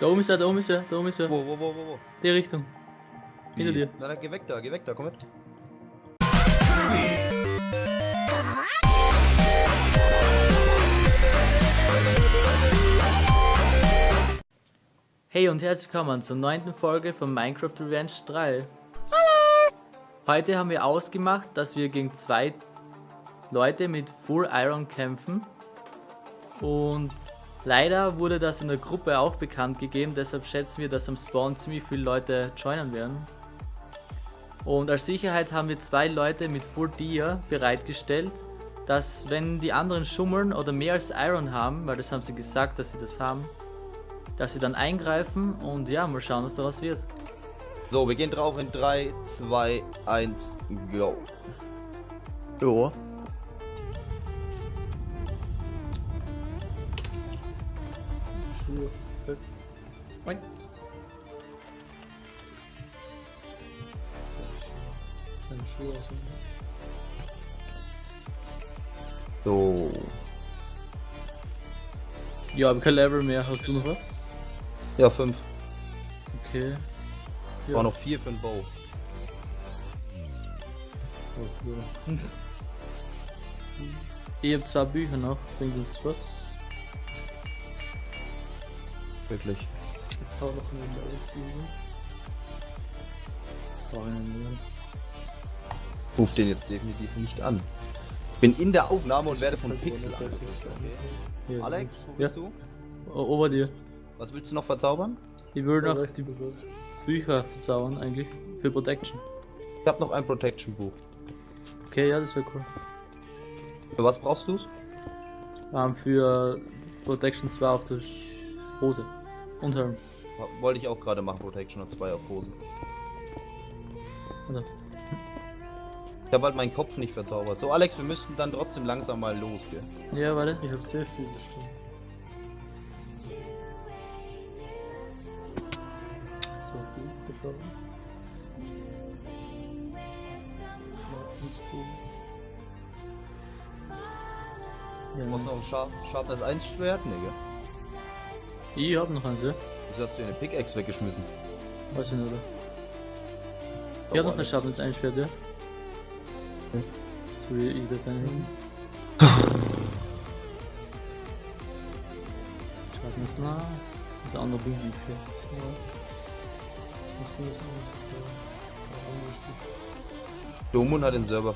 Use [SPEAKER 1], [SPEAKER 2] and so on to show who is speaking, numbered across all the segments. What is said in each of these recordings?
[SPEAKER 1] Da oben ist er, da oben ist er, da oben ist er.
[SPEAKER 2] Wo, wo, wo, wo, wo?
[SPEAKER 1] Die Richtung. Hinter
[SPEAKER 2] Wie?
[SPEAKER 1] dir.
[SPEAKER 2] Na, dann geh weg da, geh weg da, komm mit.
[SPEAKER 1] Hey und herzlich willkommen zur neunten Folge von Minecraft Revenge 3. Hallo! Heute haben wir ausgemacht, dass wir gegen zwei Leute mit Full Iron kämpfen. Und leider wurde das in der Gruppe auch bekannt gegeben, deshalb schätzen wir, dass am Spawn ziemlich viele Leute joinen werden. Und als Sicherheit haben wir zwei Leute mit Full Dia bereitgestellt, dass wenn die anderen schummeln oder mehr als Iron haben, weil das haben sie gesagt, dass sie das haben, dass sie dann eingreifen und ja, mal schauen, was daraus wird.
[SPEAKER 2] So, wir gehen drauf in 3, 2, 1, go.
[SPEAKER 1] Ja.
[SPEAKER 3] Schuhe. Eins. Deine Schuhe auseinander.
[SPEAKER 2] So.
[SPEAKER 1] Ja, aber kein Level mehr. Hast du noch was?
[SPEAKER 2] Ja, 5.
[SPEAKER 1] Okay.
[SPEAKER 3] Ja.
[SPEAKER 2] War noch 4 für den Bow.
[SPEAKER 3] Ja.
[SPEAKER 1] Ich habe zwei Bücher noch. Bringt uns was?
[SPEAKER 2] Wirklich.
[SPEAKER 3] Jetzt hau noch einen mehr.
[SPEAKER 2] Ruf den jetzt definitiv nicht an. Bin in der Aufnahme und werde von Pixel.
[SPEAKER 3] Ja,
[SPEAKER 2] Alex, wo
[SPEAKER 1] Ja.
[SPEAKER 2] bist du?
[SPEAKER 1] O Ober dir.
[SPEAKER 2] Was willst du noch verzaubern?
[SPEAKER 1] Ich will
[SPEAKER 3] Da
[SPEAKER 1] noch
[SPEAKER 3] die.
[SPEAKER 1] Bücher verzaubern eigentlich. Für Protection.
[SPEAKER 2] Ich habe noch ein Protection Buch.
[SPEAKER 1] Okay, ja, das wäre cool.
[SPEAKER 2] Für was brauchst du's?
[SPEAKER 1] Ähm, für Protection 2 auf der Hose. Und Helm.
[SPEAKER 2] Wollte ich auch gerade machen, Protection und 2 auf Hosen.
[SPEAKER 1] Oder?
[SPEAKER 2] Ich habe halt meinen Kopf nicht verzaubert. So, Alex, wir müssten dann trotzdem langsam mal los, gell?
[SPEAKER 1] Ja, warte.
[SPEAKER 3] Ich hab sehr viel bestimmt. So, gut, geschaut. Martinsbuch.
[SPEAKER 1] Ja,
[SPEAKER 2] Du brauchst noch ein Sharpness 1 Schwert? Nee, gell?
[SPEAKER 1] Ich hab noch eins, ja.
[SPEAKER 2] Wieso hast du eine Pickaxe weggeschmissen?
[SPEAKER 1] Weiß ich nicht, oder? Ich hab noch eine Schatten ins Einschwert, ja.
[SPEAKER 2] Okay.
[SPEAKER 1] So wie ich das einhängen. Schatten ist nah. Das andere bringt nichts, gell.
[SPEAKER 3] Ja. Was du das? Warum nicht?
[SPEAKER 2] Domun hat den Server.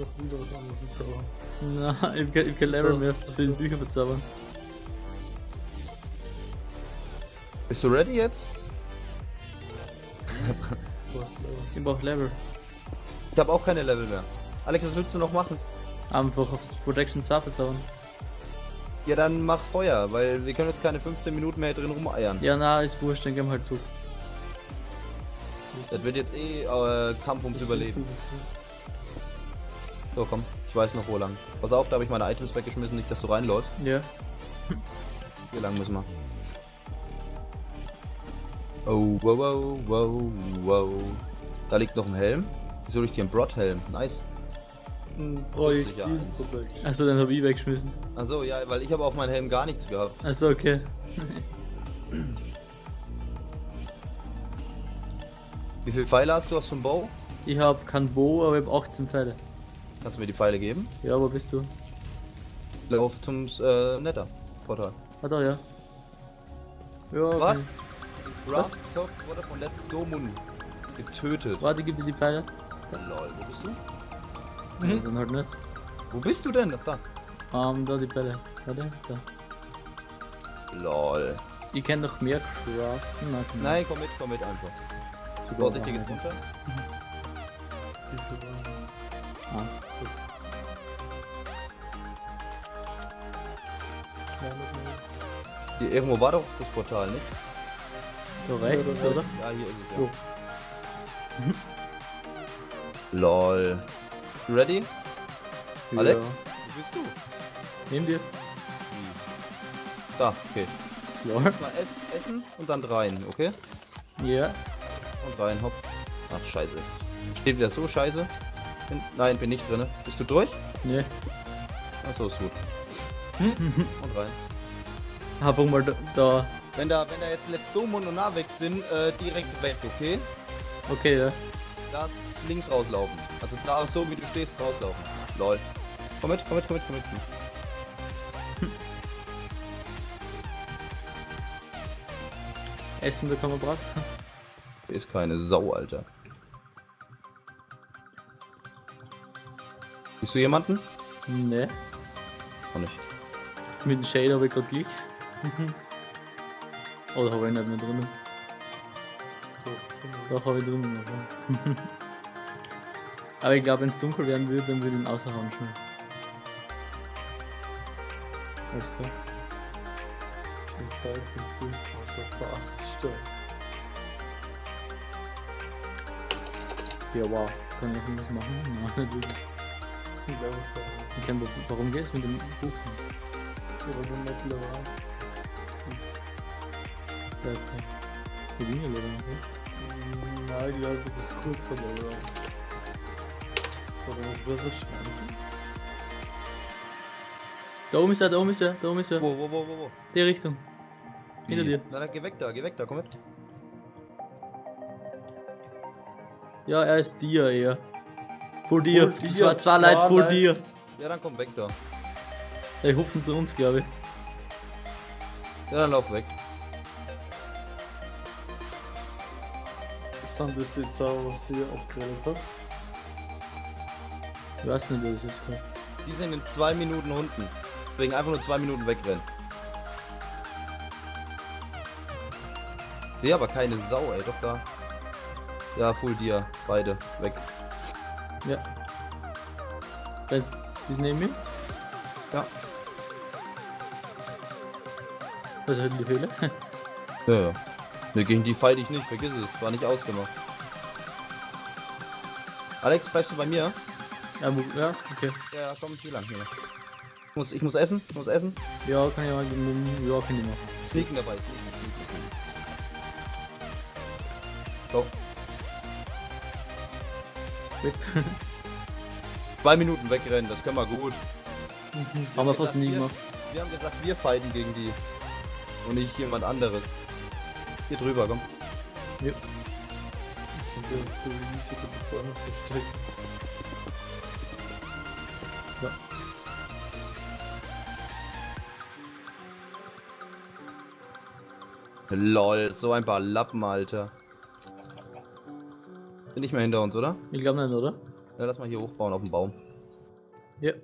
[SPEAKER 3] Doch wieder was anderes erzählen.
[SPEAKER 1] Na, ich hab kein, ich hab
[SPEAKER 3] So,
[SPEAKER 1] mehr zu viele. Bücher verzaubern.
[SPEAKER 2] Bist du ready jetzt?
[SPEAKER 1] Ich brauch Level.
[SPEAKER 2] Ich habe auch keine Level mehr. Alex, was willst du noch machen?
[SPEAKER 1] Einfach auf Protection 2 verzaubern.
[SPEAKER 2] Ja, dann mach Feuer, weil wir können jetzt keine 15 Minuten mehr drin rumeiern.
[SPEAKER 1] Ja, na, ist wurscht, dann gehen wir halt zurück.
[SPEAKER 2] Das wird jetzt eh äh, Kampf ums Überleben. So, komm, ich weiß noch wo lang. Pass auf, da habe ich meine Items weggeschmissen, nicht, dass du reinläufst.
[SPEAKER 1] Ja.
[SPEAKER 2] Hier lang müssen wir. Oh, wow, wow, wow, wow. Da liegt noch ein Helm. Wieso liegt hier ein Broad-Helm? Nice.
[SPEAKER 3] Projektil. Projekt.
[SPEAKER 1] Achso, den hab ich weggeschmissen.
[SPEAKER 2] Achso, ja, weil ich habe auf meinen Helm gar nichts gehabt.
[SPEAKER 1] Achso, okay.
[SPEAKER 2] Wie viele Pfeile hast du aus dem Bow?
[SPEAKER 1] Ich hab kein Bo, aber ich hab 18 Pfeile.
[SPEAKER 2] Kannst du mir die Pfeile geben?
[SPEAKER 1] Ja, wo bist du?
[SPEAKER 2] Lauf zum äh, Netter-Portal.
[SPEAKER 1] Ah, da, ja. Ja,
[SPEAKER 2] Was?
[SPEAKER 1] okay.
[SPEAKER 2] Raftsock wurde von Let's Domun getötet.
[SPEAKER 1] Warte, gib dir die Pfeile.
[SPEAKER 2] Lol, wo bist du?
[SPEAKER 1] Ja, dann halt nicht.
[SPEAKER 2] Wo bist du denn? Da.
[SPEAKER 1] Ähm, da die Pfeile. Warte, da.
[SPEAKER 2] Lol.
[SPEAKER 1] Ich kenn doch mehr craften. Komm.
[SPEAKER 2] Nein, komm mit, komm mit einfach.
[SPEAKER 1] Sogar
[SPEAKER 2] Vorsichtig jetzt runter.
[SPEAKER 1] Ah,
[SPEAKER 2] Hier irgendwo war doch das Portal, nicht?
[SPEAKER 1] so rechts,
[SPEAKER 3] Ja,
[SPEAKER 1] oder?
[SPEAKER 2] Ja, hier ist es
[SPEAKER 3] So.
[SPEAKER 2] ja. Lol. Ready? Alex?
[SPEAKER 1] Ja.
[SPEAKER 2] Wo bist du?
[SPEAKER 1] Nimm dir.
[SPEAKER 2] Da, okay.
[SPEAKER 1] Lol.
[SPEAKER 2] Erstmal ess, essen und dann rein, okay?
[SPEAKER 1] Ja.
[SPEAKER 2] Und rein, hopp. Ach, scheiße. Steht wieder so scheiße. Bin, nein, bin nicht drin. Bist du durch?
[SPEAKER 1] Nee.
[SPEAKER 2] Achso. So ist gut. Und rein.
[SPEAKER 1] Einfach mal da.
[SPEAKER 2] Wenn da, wenn da jetzt Let's Dome und Navix sind, äh, direkt weg, okay?
[SPEAKER 1] Okay, ja.
[SPEAKER 2] Das links rauslaufen. Also da so wie du stehst, rauslaufen. Lol. Komm mit, komm mit, komm mit, komm mit.
[SPEAKER 1] Essen bekommen wir brav.
[SPEAKER 2] Hier ist keine Sau, Alter. Siehst du jemanden?
[SPEAKER 1] Ne.
[SPEAKER 2] Auch nicht.
[SPEAKER 1] Mit dem Shade habe ich gerade Glück. Oder habe ich nicht mehr drinnen? Doch, habe ich drinnen. Aber ich glaube, wenn es dunkel werden würde, dann würde ich ihn außerhauen schon. Alles klar.
[SPEAKER 3] ich bin jetzt willst du so fast stehen.
[SPEAKER 1] Ja, wow. Kann ich irgendwas machen? Nein, nicht wirklich.
[SPEAKER 3] Ich glaube,
[SPEAKER 1] Ich kann, warum geht's mit dem Buch?
[SPEAKER 3] oder so nicht leer.
[SPEAKER 1] Ja, okay. Die Linie leider noch, oder?
[SPEAKER 3] Nein, ich glaube, du bist kurz vor der. Oder was wird das schneiden?
[SPEAKER 1] Da oben ist er, da oben ist er, da oben ist er.
[SPEAKER 2] Wo, wo, wo, wo, wo?
[SPEAKER 1] Die Richtung. Hinter dir.
[SPEAKER 2] Na, dann geh weg da, geh weg da, komm mit.
[SPEAKER 1] Ja, er ist dir eher. Vor dir.
[SPEAKER 3] Vor dir,
[SPEAKER 1] war zwei
[SPEAKER 3] zwei
[SPEAKER 1] Leute vor
[SPEAKER 3] Leute.
[SPEAKER 1] dir.
[SPEAKER 2] Ja, dann komm weg da.
[SPEAKER 1] Die hupfen zu uns, glaube ich.
[SPEAKER 2] Ja, dann lauf weg.
[SPEAKER 3] Sind das die zwei, was ihr abgeredet habt?
[SPEAKER 1] Ich weiß nicht, das ist. gerade.
[SPEAKER 2] Die sind in zwei Minuten unten. Deswegen einfach nur zwei Minuten wegrennen. Nee, aber keine Sau, ey, doch da. Ja, Full Dia, beide, weg.
[SPEAKER 1] Ja. Wer ist, ist neben mir?
[SPEAKER 2] Ja.
[SPEAKER 1] Was ist die Höhle?
[SPEAKER 2] Ja, ja. Ne, gegen die fight ich nicht, vergiss es, war nicht ausgemacht. Alex, bleibst du bei mir?
[SPEAKER 1] ja, ja, okay.
[SPEAKER 2] Ja, komm, hier lang, hier lang. Ich muss, ich muss essen, ich muss essen.
[SPEAKER 1] Ja, kann ich mal, ja, kann ich machen.
[SPEAKER 2] Sneaken dabei, sneaken, sneaken. So,
[SPEAKER 1] Weg.
[SPEAKER 2] zwei Minuten wegrennen, das können wir gut.
[SPEAKER 1] Haben wir fast nie gemacht.
[SPEAKER 2] Wir haben gesagt, wir fighten gegen die. Und nicht jemand anderes. Hier drüber, komm.
[SPEAKER 1] Ja.
[SPEAKER 3] Und der ist so riesig da vorne versteckt.
[SPEAKER 2] Lol, so ein paar Lappen, Alter. Sind nicht mehr hinter uns, oder?
[SPEAKER 1] Ich glaube nicht, oder?
[SPEAKER 2] Ja, lass mal hier hochbauen auf dem Baum.
[SPEAKER 1] Ja.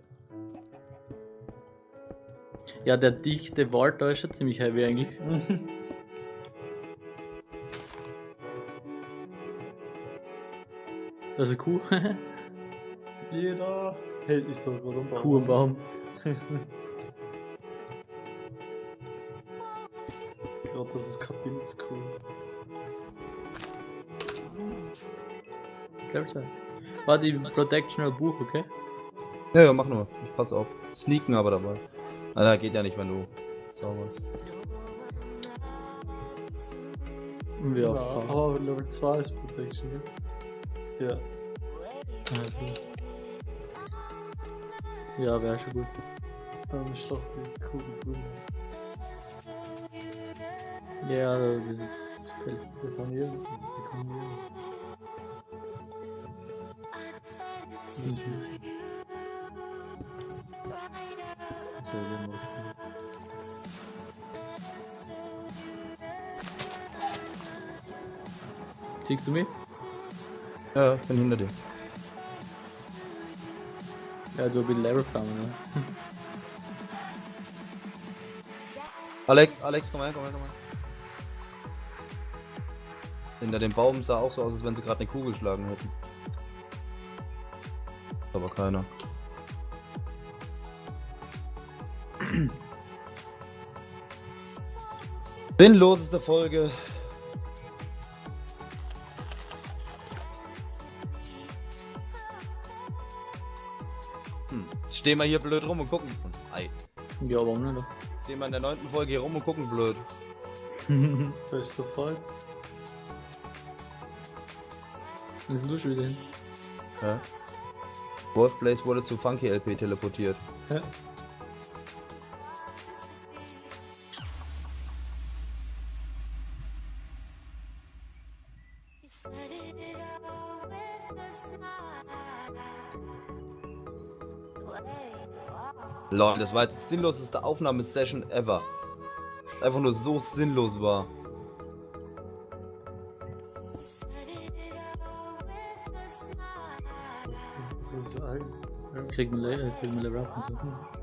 [SPEAKER 1] Ja, der dichte Wald da ist schon ziemlich heavy eigentlich. Ist eine Kuh.
[SPEAKER 3] Jeder hält ist da gerade am Baum.
[SPEAKER 1] Kuh am Baum.
[SPEAKER 3] Gerade, dass es kein Pilzkuh ist.
[SPEAKER 1] Ich glaube schon. Warte, ich Protectional Buch, okay?
[SPEAKER 2] Ja, ja, mach nur. Ich pass auf. Sneaken aber dabei. Alter, geht ja nicht, wenn du zauberst.
[SPEAKER 3] Ja, aber Level 2 ist Protection, gell? Ja.
[SPEAKER 1] Also. Ja, wäre schon gut.
[SPEAKER 3] Dann ist doch die Kugel drin.
[SPEAKER 1] Ja, das ist.
[SPEAKER 3] Das haben wir.
[SPEAKER 1] Machen. Siehst du mich?
[SPEAKER 2] Ja, ich bin hinter dir.
[SPEAKER 1] Ja, du bist Level gekommen, ne?
[SPEAKER 2] Alex, Alex, komm her, komm her, komm her. Hinter dem Baum sah auch so aus, als wenn sie gerade eine Kugel geschlagen hätten. Aber keiner. Sinnloseste Folge. Stehen wir hier blöd rum und gucken. Ei.
[SPEAKER 1] Ja, warum nicht?
[SPEAKER 2] Stehen wir in der neunten Folge hier rum und gucken blöd.
[SPEAKER 3] Bester Fight.
[SPEAKER 1] Was ist du schon wieder hin?
[SPEAKER 2] Hä? Wolfblaze wurde zu Funky LP teleportiert.
[SPEAKER 3] Hä?
[SPEAKER 2] Lol, das war jetzt die sinnloseste Aufnahmesession ever. Einfach nur so sinnlos war.
[SPEAKER 1] Kriegen wir, äh, kriegen wir Up und so.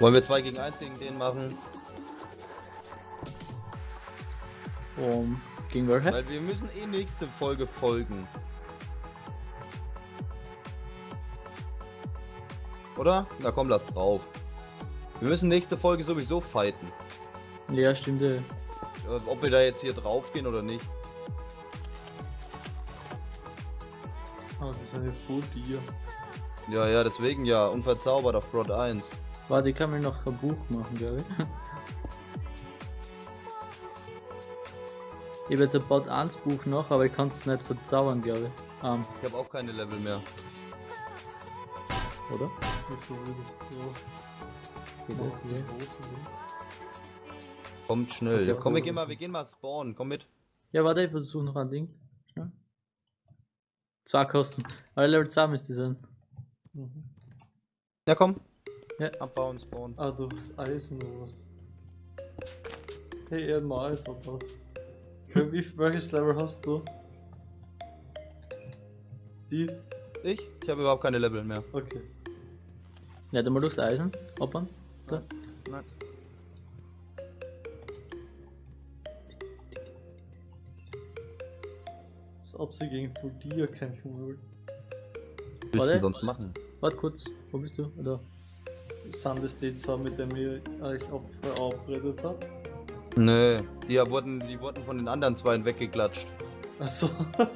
[SPEAKER 2] Wollen wir 2 gegen 1 gegen den machen?
[SPEAKER 1] Um, gegen welche?
[SPEAKER 2] Weil wir müssen eh nächste Folge folgen. Oder? Na komm, lass drauf. Wir müssen nächste Folge sowieso fighten.
[SPEAKER 1] Ja, stimmt. ja.
[SPEAKER 2] Äh, Ob wir da jetzt hier drauf gehen oder nicht.
[SPEAKER 3] Ah, das ist eine Full Deer.
[SPEAKER 2] Ja, ja, deswegen ja. Unverzaubert auf Broad 1.
[SPEAKER 1] Warte, ich kann mir noch ein Buch machen, glaube ich. Ich habe jetzt ein Bot 1 Buch noch, aber ich kann es nicht verzaubern, glaube ich. Ähm,
[SPEAKER 2] Ich habe auch keine Level mehr.
[SPEAKER 1] oder? Ja.
[SPEAKER 2] Kommt schnell. Ja, komm, wir gehen mal, wir gehen mal spawnen. Komm mit.
[SPEAKER 1] Ja, warte, ich versuche noch ein Ding. Schnell. Zwei Kosten. Aber Level 2 müsste sein.
[SPEAKER 3] Mhm.
[SPEAKER 2] Ja, komm.
[SPEAKER 1] Ja.
[SPEAKER 2] Abbauen, spawnen.
[SPEAKER 3] Ah, durchs Eisen oder was? Hey, er hat mal Eis abgebaut. Wie, welches Level hast du? Steve?
[SPEAKER 2] Ich? Ich habe überhaupt keine Level mehr.
[SPEAKER 3] Okay.
[SPEAKER 1] Ja, dann mal durchs Eisen. Hoppern. Da.
[SPEAKER 2] Nein.
[SPEAKER 3] Als ob sie gegen Full Deer kämpfen würden.
[SPEAKER 2] Was willst du denn sonst machen?
[SPEAKER 1] Warte kurz. Wo bist du? Da.
[SPEAKER 3] Sind das die zwei, mit denen ihr euch ab- verabredet habt?
[SPEAKER 2] Nö, die wurden, die wurden von den anderen zwei weggeklatscht.
[SPEAKER 3] Achso.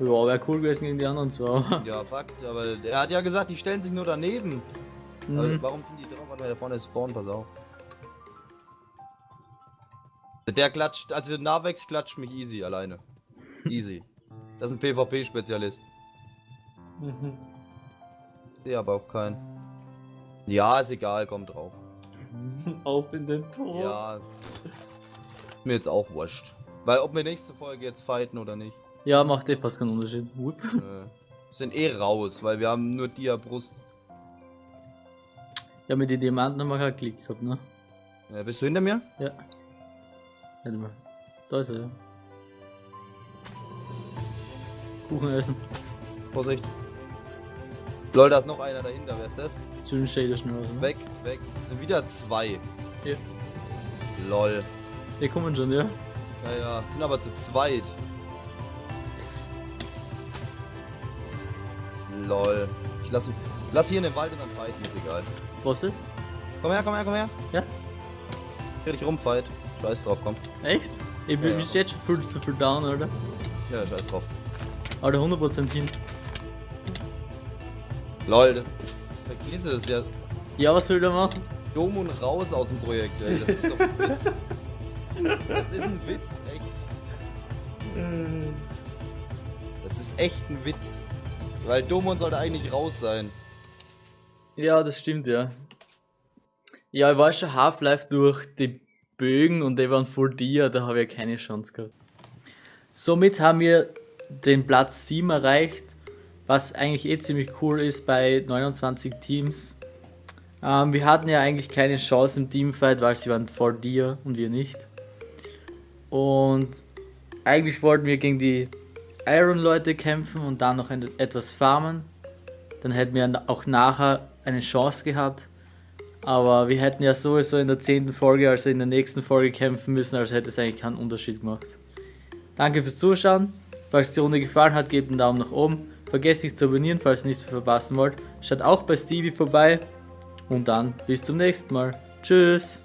[SPEAKER 1] Ja, wäre cool gewesen gegen die anderen zwei.
[SPEAKER 2] Ja, Fakt, aber er hat ja gesagt, die stellen sich nur daneben.
[SPEAKER 1] Mhm.
[SPEAKER 2] warum sind die drauf? Warte mal, da vorne ist Spawn, pass auf. Der klatscht, also Navex klatscht mich easy alleine. Easy. Das ist ein PvP-Spezialist.
[SPEAKER 3] Mhm.
[SPEAKER 2] Sehe aber auch keinen. Ja, ist egal, komm drauf.
[SPEAKER 3] Auf in den Tor.
[SPEAKER 2] Ja. Mir jetzt auch wurscht. Weil ob wir nächste Folge jetzt fighten oder nicht.
[SPEAKER 1] Ja, macht eh fast keinen Unterschied. Wupp.
[SPEAKER 2] äh, sind eh raus, weil wir haben nur Dia Brust.
[SPEAKER 1] Ja, mit den Diamanten haben wir keinen Klick gehabt, ne?
[SPEAKER 2] Äh, bist du hinter mir?
[SPEAKER 1] Ja. Warte mal. Da ist er, ja. Kuchen essen.
[SPEAKER 2] Vorsicht. Lol, da ist noch einer dahinter, wer ist das?
[SPEAKER 1] Shader schnell raus, ne?
[SPEAKER 2] Weg, weg. Es sind wieder zwei.
[SPEAKER 1] Ja.
[SPEAKER 2] Lol.
[SPEAKER 1] Die kommen schon, ja?
[SPEAKER 2] Ja, ja, sind aber zu zweit. Lol. Ich lass, lass hier in den Wald und dann fighten, ist egal.
[SPEAKER 1] Was ist?
[SPEAKER 2] Komm her, komm her, komm her.
[SPEAKER 1] Ja?
[SPEAKER 2] Dreh dich rum, fight. Scheiß drauf, komm.
[SPEAKER 1] Echt? Ich bin
[SPEAKER 2] Ja, ja.
[SPEAKER 1] jetzt schon viel zu viel down, oder?
[SPEAKER 2] Ja, scheiß drauf.
[SPEAKER 1] Aber 100% hin.
[SPEAKER 2] Lol, das, das vergiss es ja.
[SPEAKER 1] Ja, was soll der machen?
[SPEAKER 2] Dumm und raus aus dem Projekt, ey. Das ist doch ein Witz. Das ist ein Witz, echt. Das ist echt ein Witz. Weil Domon sollte eigentlich raus sein.
[SPEAKER 1] Ja, das stimmt, ja. Ja, ich war schon Half-Life durch die Bögen und die waren voll dir, da habe ich ja keine Chance gehabt. Somit haben wir den Platz 7 erreicht, was eigentlich eh ziemlich cool ist bei 29 Teams. Ähm, wir hatten ja eigentlich keine Chance im Teamfight, weil sie waren vor dir und wir nicht. Und eigentlich wollten wir gegen die Iron-Leute kämpfen und dann noch etwas farmen. Dann hätten wir auch nachher eine Chance gehabt. Aber wir hätten ja sowieso in der zehnten Folge, also in der nächsten Folge kämpfen müssen, also hätte es eigentlich keinen Unterschied gemacht. Danke fürs Zuschauen. Falls die Runde gefallen hat, gebt einen Daumen nach oben. Vergesst nicht zu abonnieren, falls ihr nichts verpassen wollt. Schaut auch bei Stevie vorbei. Und dann bis zum nächsten Mal. Tschüss.